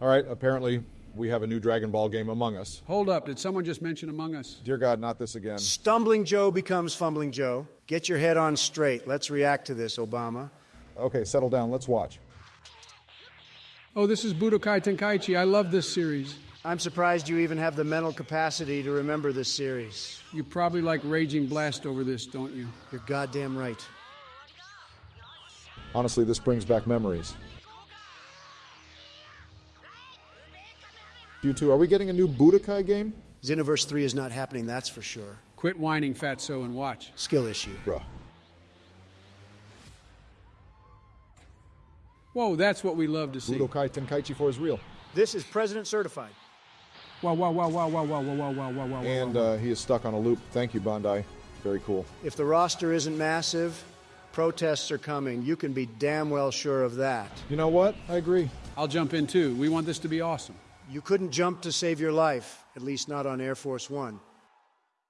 All right, apparently we have a new Dragon Ball game among us. Hold up. Did someone just mention Among Us? Dear God, not this again. Stumbling Joe becomes Fumbling Joe. Get your head on straight. Let's react to this, Obama. Okay, settle down. Let's watch. Oh, this is Budokai Tenkaichi. I love this series. I'm surprised you even have the mental capacity to remember this series. You probably like Raging Blast over this, don't you? You're goddamn right. Honestly, this brings back memories. You two, are we getting a new Budokai game? Xenoverse 3 is not happening, that's for sure. Quit whining, Fatso, and watch. Skill issue. Bruh. Whoa, that's what we love to see. Budokai Tenkaichi 4 is real. This is President Certified. Wow, wow, wow, wow, wow, wow, wow, wow, wow, wow, And wow. uh, he is stuck on a loop. Thank you, Bandai. Very cool. If the roster isn't massive, protests are coming. You can be damn well sure of that. You know what? I agree. I'll jump in too. We want this to be awesome. You couldn't jump to save your life, at least not on Air Force One.